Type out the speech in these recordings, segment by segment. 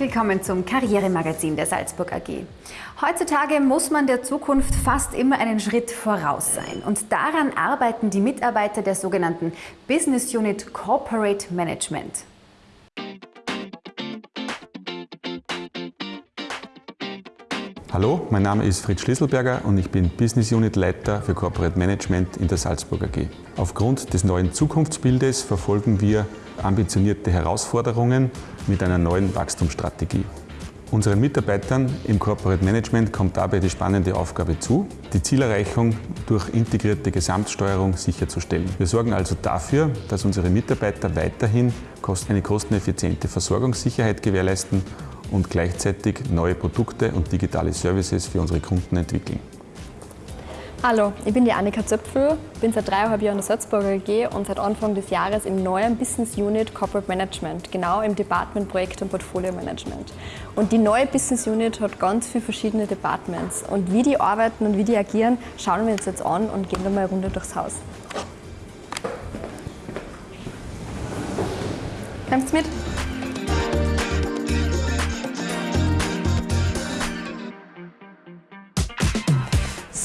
Willkommen zum Karrieremagazin der Salzburg AG. Heutzutage muss man der Zukunft fast immer einen Schritt voraus sein. Und daran arbeiten die Mitarbeiter der sogenannten Business Unit Corporate Management. Hallo, mein Name ist Fritz Schlüsselberger und ich bin Business Unit Leiter für Corporate Management in der Salzburg AG. Aufgrund des neuen Zukunftsbildes verfolgen wir ambitionierte Herausforderungen mit einer neuen Wachstumsstrategie. Unseren Mitarbeitern im Corporate Management kommt dabei die spannende Aufgabe zu, die Zielerreichung durch integrierte Gesamtsteuerung sicherzustellen. Wir sorgen also dafür, dass unsere Mitarbeiter weiterhin eine kosteneffiziente Versorgungssicherheit gewährleisten und gleichzeitig neue Produkte und digitale Services für unsere Kunden entwickeln. Hallo, ich bin die Annika Zöpfel, bin seit dreieinhalb Jahren in der Salzburger AG und seit Anfang des Jahres im neuen Business Unit Corporate Management, genau im Department Projekt und Portfolio Management. Und die neue Business Unit hat ganz viele verschiedene Departments und wie die arbeiten und wie die agieren, schauen wir uns jetzt an und gehen dann mal eine Runde durchs Haus. Kommst mit?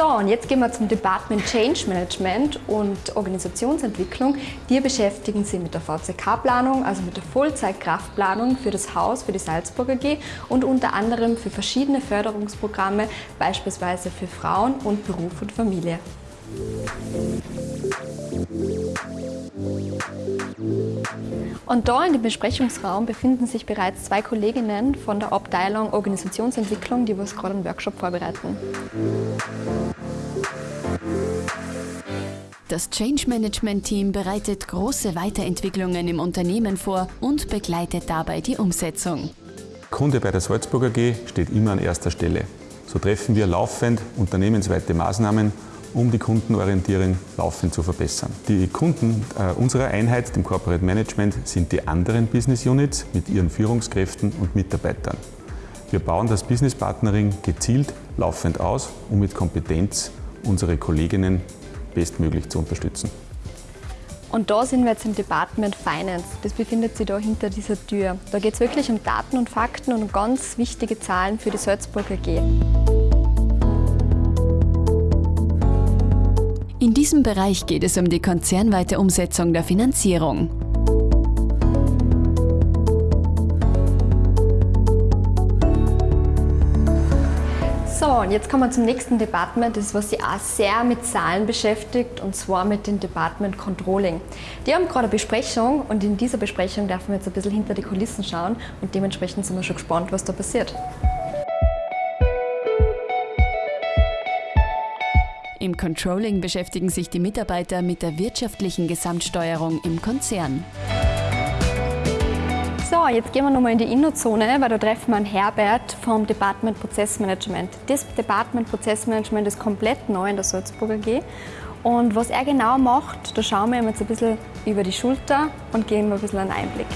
So, und jetzt gehen wir zum Department Change Management und Organisationsentwicklung. Die beschäftigen sich mit der VCK-Planung, also mit der Vollzeitkraftplanung für das Haus, für die Salzburger AG und unter anderem für verschiedene Förderungsprogramme, beispielsweise für Frauen und Beruf und Familie. Und da in dem Besprechungsraum befinden sich bereits zwei Kolleginnen von der Abteilung Organisationsentwicklung, die was gerade einen Workshop vorbereiten. Das Change Management Team bereitet große Weiterentwicklungen im Unternehmen vor und begleitet dabei die Umsetzung. Kunde bei der Salzburger AG steht immer an erster Stelle. So treffen wir laufend unternehmensweite Maßnahmen, um die Kundenorientierung laufend zu verbessern. Die Kunden äh, unserer Einheit, dem Corporate Management, sind die anderen Business Units mit ihren Führungskräften und Mitarbeitern. Wir bauen das Business Partnering gezielt laufend aus, um mit Kompetenz unsere Kolleginnen bestmöglich zu unterstützen. Und da sind wir jetzt im Department Finance. Das befindet sich da hinter dieser Tür. Da geht es wirklich um Daten und Fakten und um ganz wichtige Zahlen für die Salzburger AG. In diesem Bereich geht es um die konzernweite Umsetzung der Finanzierung. So, und jetzt kommen wir zum nächsten Department, das was sich auch sehr mit Zahlen beschäftigt, und zwar mit dem Department Controlling. Die haben gerade eine Besprechung und in dieser Besprechung dürfen wir jetzt ein bisschen hinter die Kulissen schauen und dementsprechend sind wir schon gespannt, was da passiert. Im Controlling beschäftigen sich die Mitarbeiter mit der wirtschaftlichen Gesamtsteuerung im Konzern. So, jetzt gehen wir nochmal in die Innozone, weil da treffen wir einen Herbert vom Department Prozessmanagement. Das Department Prozessmanagement ist komplett neu in der Salzburger AG. Und was er genau macht, da schauen wir ihm jetzt ein bisschen über die Schulter und geben ihm ein bisschen einen Einblick.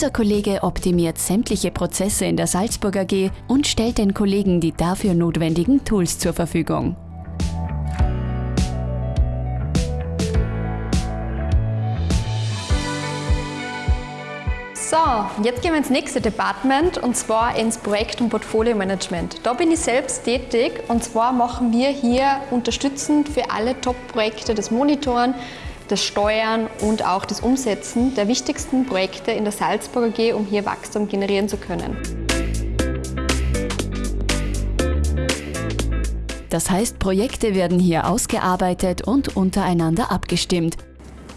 Dieser Kollege optimiert sämtliche Prozesse in der Salzburg AG und stellt den Kollegen die dafür notwendigen Tools zur Verfügung. So, jetzt gehen wir ins nächste Department und zwar ins Projekt- und Portfolio-Management. Da bin ich selbst tätig und zwar machen wir hier unterstützend für alle Top-Projekte das Monitoren, das Steuern und auch das Umsetzen der wichtigsten Projekte in der Salzburger AG, um hier Wachstum generieren zu können. Das heißt, Projekte werden hier ausgearbeitet und untereinander abgestimmt.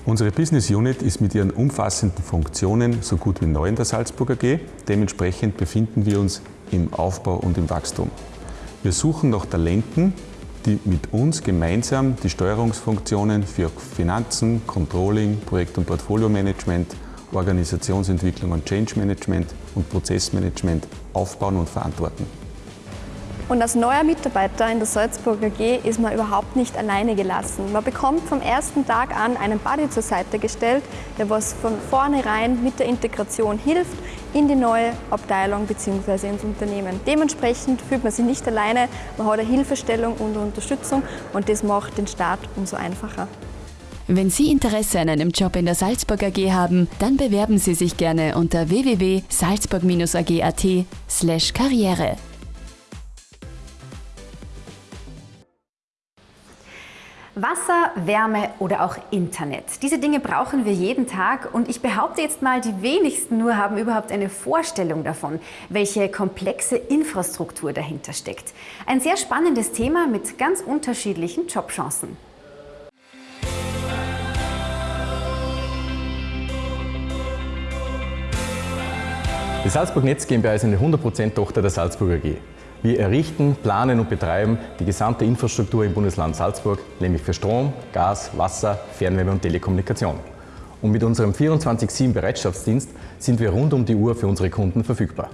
Unsere Business Unit ist mit ihren umfassenden Funktionen so gut wie neu in der Salzburger AG. Dementsprechend befinden wir uns im Aufbau und im Wachstum. Wir suchen nach Talenten, die mit uns gemeinsam die Steuerungsfunktionen für Finanzen, Controlling, Projekt- und Portfolio-Management, Organisationsentwicklung und Change Management und Prozessmanagement aufbauen und verantworten. Und als neuer Mitarbeiter in der Salzburg AG ist man überhaupt nicht alleine gelassen. Man bekommt vom ersten Tag an einen Buddy zur Seite gestellt, der was von vornherein mit der Integration hilft in die neue Abteilung bzw. ins Unternehmen. Dementsprechend fühlt man sich nicht alleine, man hat eine Hilfestellung und Unterstützung und das macht den Start umso einfacher. Wenn Sie Interesse an einem Job in der Salzburg AG haben, dann bewerben Sie sich gerne unter www.salzburg-ag.at Wasser, Wärme oder auch Internet. Diese Dinge brauchen wir jeden Tag und ich behaupte jetzt mal, die wenigsten nur haben überhaupt eine Vorstellung davon, welche komplexe Infrastruktur dahinter steckt. Ein sehr spannendes Thema mit ganz unterschiedlichen Jobchancen. Die Salzburg Netz GmbH ist eine 100% Tochter der Salzburg AG. Wir errichten, planen und betreiben die gesamte Infrastruktur im Bundesland Salzburg, nämlich für Strom, Gas, Wasser, Fernwärme und Telekommunikation. Und mit unserem 24-7 Bereitschaftsdienst sind wir rund um die Uhr für unsere Kunden verfügbar.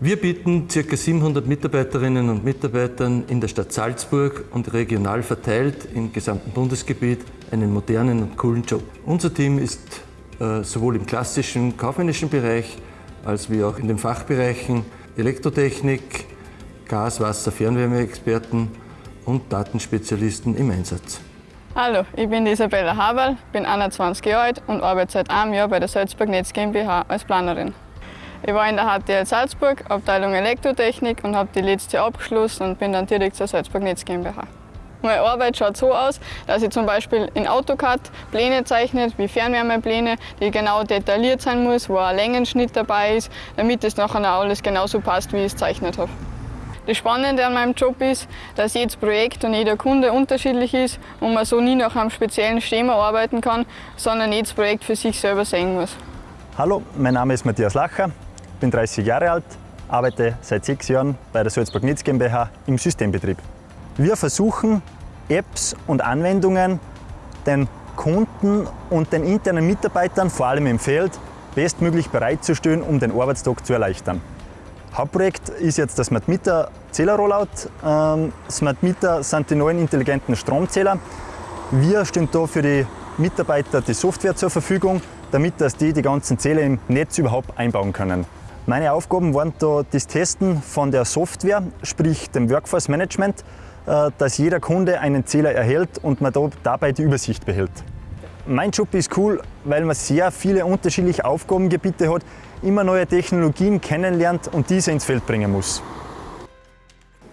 Wir bieten ca. 700 Mitarbeiterinnen und Mitarbeitern in der Stadt Salzburg und regional verteilt im gesamten Bundesgebiet einen modernen und coolen Job. Unser Team ist äh, sowohl im klassischen kaufmännischen Bereich als wie auch in den Fachbereichen Elektrotechnik, Gas-, Wasser-, Fernwärmeexperten und Datenspezialisten im Einsatz. Hallo, ich bin Isabella Haberl, bin 21 Jahre alt und arbeite seit einem Jahr bei der Salzburg Netz GmbH als Planerin. Ich war in der HTL Salzburg, Abteilung Elektrotechnik und habe die letzte abgeschlossen und bin dann direkt zur Salzburg Netz GmbH. Meine Arbeit schaut so aus, dass ich zum Beispiel in AutoCAD Pläne zeichne, wie Fernwärmepläne, die genau detailliert sein muss, wo ein Längenschnitt dabei ist, damit es nachher alles genauso passt, wie ich es gezeichnet habe. Das Spannende an meinem Job ist, dass jedes Projekt und jeder Kunde unterschiedlich ist und man so nie nach einem speziellen Schema arbeiten kann, sondern jedes Projekt für sich selber sehen muss. Hallo, mein Name ist Matthias Lacher, bin 30 Jahre alt, arbeite seit sechs Jahren bei der Salzburg Netz GmbH im Systembetrieb. Wir versuchen, Apps und Anwendungen den Kunden und den internen Mitarbeitern, vor allem im Feld, bestmöglich bereitzustellen, um den Arbeitstag zu erleichtern. Hauptprojekt ist jetzt das Smart Meter Zähler-Rollout. Ähm, Smart Meter sind die neuen intelligenten Stromzähler. Wir stehen da für die Mitarbeiter die Software zur Verfügung, damit dass die die ganzen Zähler im Netz überhaupt einbauen können. Meine Aufgaben waren da das Testen von der Software, sprich dem Workforce Management, äh, dass jeder Kunde einen Zähler erhält und man dabei die Übersicht behält. Mein Job ist cool, weil man sehr viele unterschiedliche Aufgabengebiete hat, immer neue Technologien kennenlernt und diese ins Feld bringen muss.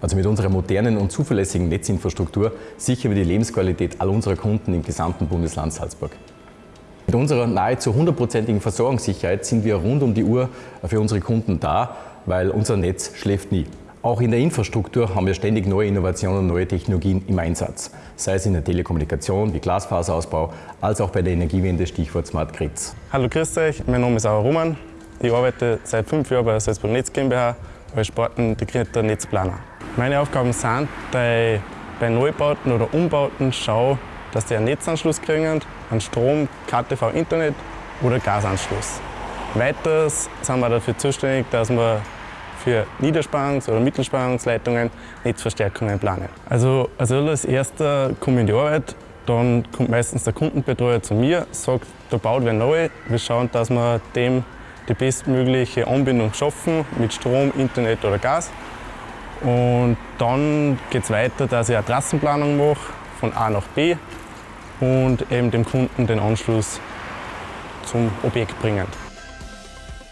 Also mit unserer modernen und zuverlässigen Netzinfrastruktur sichern wir die Lebensqualität all unserer Kunden im gesamten Bundesland Salzburg. Mit unserer nahezu hundertprozentigen Versorgungssicherheit sind wir rund um die Uhr für unsere Kunden da, weil unser Netz schläft nie. Auch in der Infrastruktur haben wir ständig neue Innovationen und neue Technologien im Einsatz, sei es in der Telekommunikation wie Glasfaserausbau, als auch bei der Energiewende, Stichwort Smart Grids. Hallo, grüß euch, mein Name ist Auer Roman. Ich arbeite seit fünf Jahren bei der Salzburg Netz GmbH als sportintegrierter Netzplaner. Meine Aufgaben sind, dass ich bei Neubauten oder Umbauten schaue, dass die einen Netzanschluss kriegen, einen Strom, KTV, Internet oder Gasanschluss. Weiters sind wir dafür zuständig, dass wir für Niederspannungs- oder Mittelspannungsleitungen Netzverstärkungen planen. Also als erster komme ich in die Arbeit, dann kommt meistens der Kundenbetreuer zu mir, sagt, da baut wer neu, wir schauen, dass wir dem die bestmögliche Anbindung schaffen mit Strom, Internet oder Gas. Und dann geht es weiter, dass ich eine Trassenplanung mache von A nach B und eben dem Kunden den Anschluss zum Objekt bringen.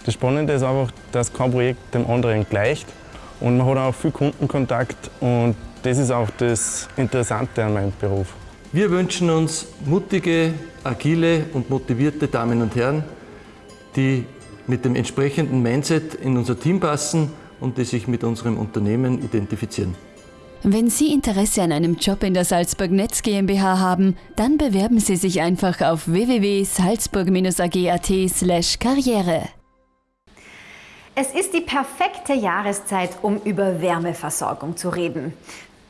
Das Spannende ist einfach, dass kein Projekt dem anderen gleicht und man hat auch viel Kundenkontakt und das ist auch das Interessante an meinem Beruf. Wir wünschen uns mutige, agile und motivierte Damen und Herren, die mit dem entsprechenden Mindset in unser Team passen und die sich mit unserem Unternehmen identifizieren. Wenn Sie Interesse an einem Job in der Salzburg Netz GmbH haben, dann bewerben Sie sich einfach auf www.salzburg-ag.at/karriere. Es ist die perfekte Jahreszeit, um über Wärmeversorgung zu reden.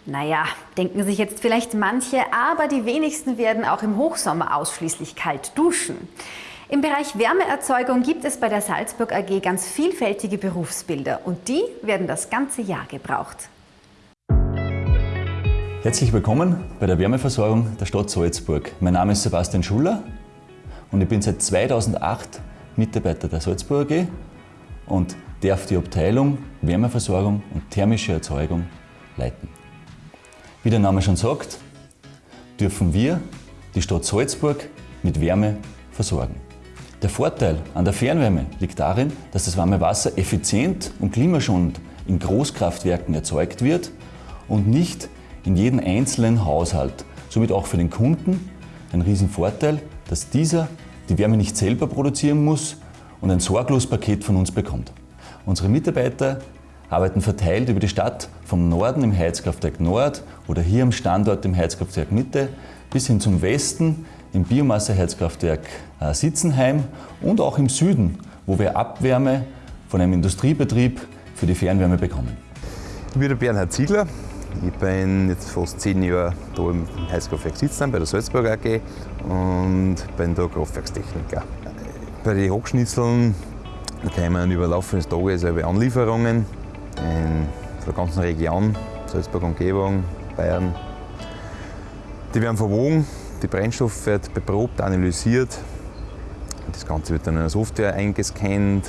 Naja, denken sich jetzt vielleicht manche, aber die wenigsten werden auch im Hochsommer ausschließlich kalt duschen. Im Bereich Wärmeerzeugung gibt es bei der Salzburg AG ganz vielfältige Berufsbilder und die werden das ganze Jahr gebraucht. Herzlich willkommen bei der Wärmeversorgung der Stadt Salzburg. Mein Name ist Sebastian Schuller und ich bin seit 2008 Mitarbeiter der Salzburg AG und darf die Abteilung Wärmeversorgung und thermische Erzeugung leiten. Wie der Name schon sagt, dürfen wir die Stadt Salzburg mit Wärme versorgen. Der Vorteil an der Fernwärme liegt darin, dass das warme Wasser effizient und klimaschonend in Großkraftwerken erzeugt wird und nicht in jedem einzelnen Haushalt. Somit auch für den Kunden ein Riesenvorteil, dass dieser die Wärme nicht selber produzieren muss und ein Sorglospaket von uns bekommt. Unsere Mitarbeiter arbeiten verteilt über die Stadt vom Norden im Heizkraftwerk Nord oder hier am Standort im Heizkraftwerk Mitte bis hin zum Westen im Biomasseheizkraftwerk äh, Sitzenheim und auch im Süden, wo wir Abwärme von einem Industriebetrieb für die Fernwärme bekommen. Ich bin der Bernhard Ziegler. Ich bin jetzt fast zehn Jahre hier im Heizkraftwerk Sitzenheim bei der Salzburg AG und bin da Kraftwerkstechniker. Bei den Hochschnitzeln kommen über Laufe des Tages Anlieferungen in der ganzen Region, Salzburg Umgebung, Bayern. Die werden verwogen, der Brennstoff wird beprobt, analysiert. Das Ganze wird dann in eine Software eingescannt,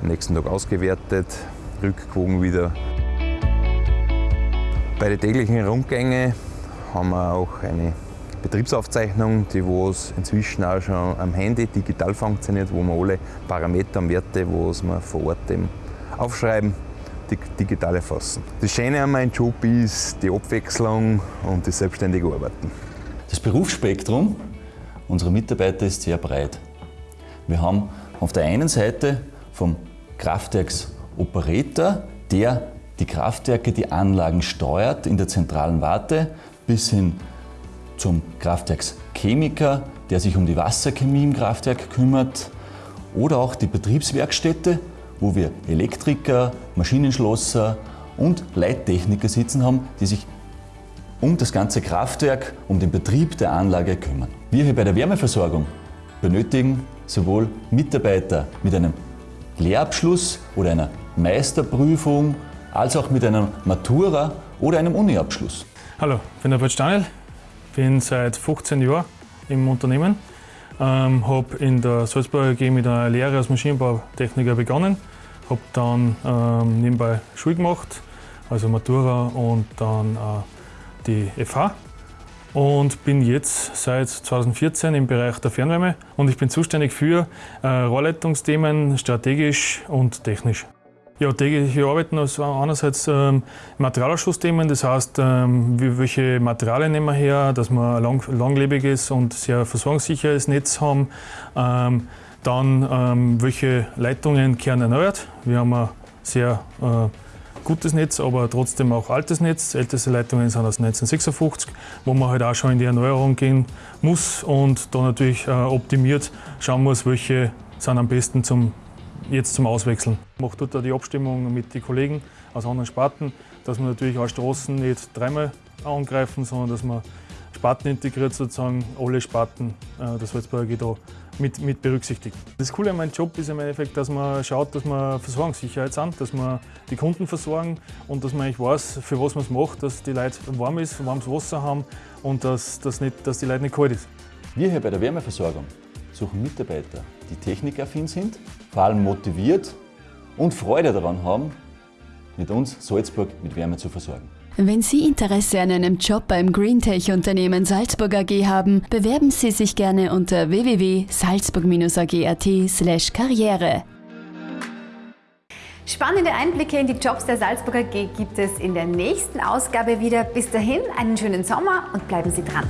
am nächsten Tag ausgewertet, rückgewogen wieder. Bei den täglichen Rundgängen haben wir auch eine Betriebsaufzeichnung, die was inzwischen auch schon am Handy digital funktioniert, wo wir alle Parameter und Werte, was wir vor Ort eben aufschreiben, digital erfassen. Das Schöne an meinem Job ist die Abwechslung und das selbstständige Arbeiten. Das Berufsspektrum unserer Mitarbeiter ist sehr breit. Wir haben auf der einen Seite vom Kraftwerksoperator, der die Kraftwerke, die Anlagen steuert in der zentralen Warte, bis hin zum Kraftwerkschemiker, der sich um die Wasserchemie im Kraftwerk kümmert, oder auch die Betriebswerkstätte, wo wir Elektriker, Maschinenschlosser und Leittechniker sitzen haben, die sich um das ganze Kraftwerk, um den Betrieb der Anlage kümmern. Wir hier bei der Wärmeversorgung benötigen sowohl Mitarbeiter mit einem Lehrabschluss oder einer Meisterprüfung, als auch mit einer Matura oder einem Uniabschluss. Hallo, ich bin der Bert Stanel, bin seit 15 Jahren im Unternehmen, ähm, habe in der Salzburger AG mit einer Lehre als Maschinenbautechniker begonnen, habe dann ähm, nebenbei Schule gemacht, also Matura und dann äh, die FH und bin jetzt seit 2014 im Bereich der Fernwärme. Und ich bin zuständig für äh, Rohrleitungsthemen, strategisch und technisch. Ja, tägliche Arbeiten also einerseits ähm, Materialerschlussthemen, das heißt, ähm, welche Materialien nehmen wir her, dass wir ein lang, langlebiges und sehr versorgungssicheres Netz haben. Ähm, dann, ähm, welche Leitungen kehren erneuert. Wir haben ein sehr äh, gutes Netz, aber trotzdem auch altes Netz. Älteste Leitungen sind aus 1956, wo man halt auch schon in die Erneuerung gehen muss und da natürlich äh, optimiert schauen muss, welche sind am besten zum jetzt zum Auswechseln. Ich mache dort die Abstimmung mit den Kollegen aus anderen Sparten, dass wir natürlich auch Straßen nicht dreimal angreifen, sondern dass man Sparten integriert sozusagen, alle Sparten äh, das Salzburger da mit, mit berücksichtigt. Das Coole an meinem Job ist im Endeffekt, dass man schaut, dass wir Versorgungssicherheit sind, dass wir die Kunden versorgen und dass man eigentlich weiß, für was man es macht, dass die Leute warm ist, warmes Wasser haben und dass, dass, nicht, dass die Leute nicht kalt ist. Wir hier bei der Wärmeversorgung suchen Mitarbeiter, die technikaffin sind, vor allem motiviert und Freude daran haben, mit uns Salzburg mit Wärme zu versorgen. Wenn Sie Interesse an einem Job beim Greentech-Unternehmen Salzburg AG haben, bewerben Sie sich gerne unter www.salzburg-ag.at/karriere. Spannende Einblicke in die Jobs der Salzburg AG gibt es in der nächsten Ausgabe wieder. Bis dahin einen schönen Sommer und bleiben Sie dran.